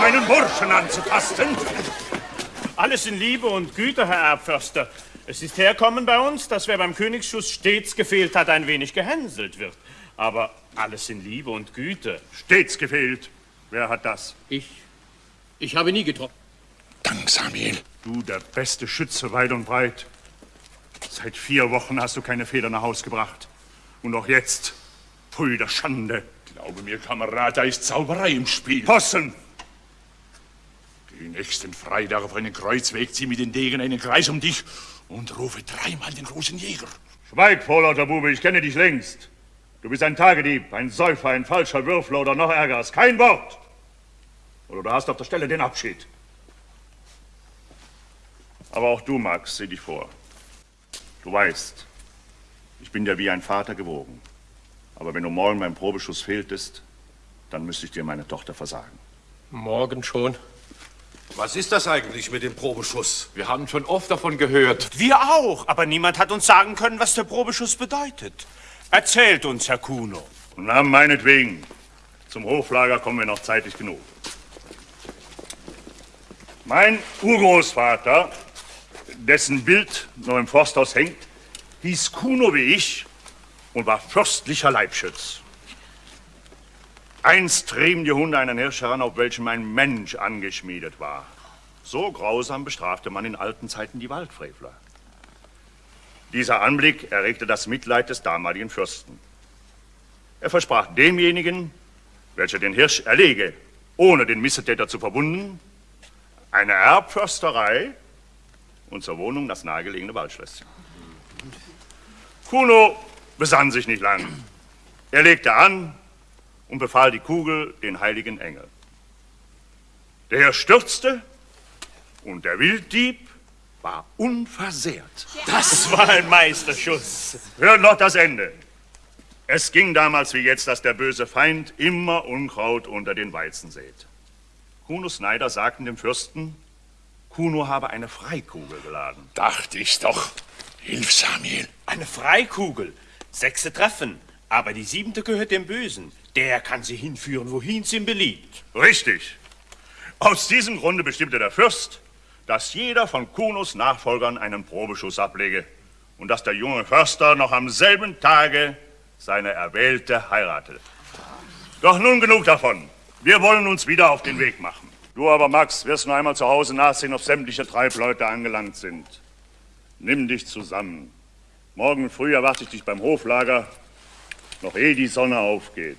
meinen Burschen anzutasten? Alles in Liebe und Güte, Herr Erbförster. Es ist herkommen bei uns, dass wer beim Königsschuss stets gefehlt hat, ein wenig gehänselt wird. Aber alles in Liebe und Güte. Stets gefehlt. Wer hat das? Ich. Ich habe nie getroffen. Dank, Samuel. Du, der beste Schütze weit und breit. Seit vier Wochen hast du keine Feder nach Haus gebracht. Und auch jetzt. Pfui der Schande. Glaube mir, Kamerad, da ist Zauberei im Spiel. Possen! Geh nächsten Freitag auf einen Kreuzweg, zieh mit den Degen einen Kreis um dich und rufe dreimal den großen Jäger. Schweig, vorlauter Bube, ich kenne dich längst. Du bist ein Tagedieb, ein Säufer, ein falscher Würfler oder noch ärgeres. Kein Wort! Oder du hast auf der Stelle den Abschied. Aber auch du, Max, sieh dich vor. Du weißt, ich bin dir wie ein Vater gewogen. Aber wenn du morgen beim Probeschuss fehltest, dann müsste ich dir meine Tochter versagen. Morgen schon? Was ist das eigentlich mit dem Probeschuss? Wir haben schon oft davon gehört. Wir auch, aber niemand hat uns sagen können, was der Probeschuss bedeutet. Erzählt uns, Herr Kuno. Na, meinetwegen. Zum Hoflager kommen wir noch zeitig genug. Mein Urgroßvater, dessen Bild noch im Forsthaus hängt, hieß Kuno wie ich und war fürstlicher Leibschütz. Einst trieben die Hunde einen Hirsch heran, auf welchem ein Mensch angeschmiedet war. So grausam bestrafte man in alten Zeiten die Waldfrevler. Dieser Anblick erregte das Mitleid des damaligen Fürsten. Er versprach demjenigen, welcher den Hirsch erlege, ohne den Missetäter zu verwunden, eine Erbförsterei und zur Wohnung das nahegelegene Waldschlösschen. Kuno besann sich nicht lang. Er legte an und befahl die Kugel den heiligen Engel. Der stürzte und der Wilddieb war unversehrt. Das war ein Meisterschuss. Hört noch das Ende. Es ging damals wie jetzt, dass der böse Feind immer Unkraut unter den Weizen sät. Kuno Snyder sagten dem Fürsten, Kuno habe eine Freikugel geladen. Dachte ich's doch. Hilf, Samuel. Eine Freikugel. Sechse treffen. Aber die siebente gehört dem Bösen. Der kann sie hinführen, wohin es ihm beliebt. Richtig. Aus diesem Grunde bestimmte der Fürst, dass jeder von Kunos Nachfolgern einen Probeschuss ablege und dass der junge Förster noch am selben Tage seine Erwählte heiratete. Doch nun genug davon. Wir wollen uns wieder auf den Weg machen. Du aber, Max, wirst nur einmal zu Hause nachsehen, ob sämtliche Treibleute angelangt sind. Nimm dich zusammen. Morgen früh erwarte ich dich beim Hoflager, noch ehe die Sonne aufgeht.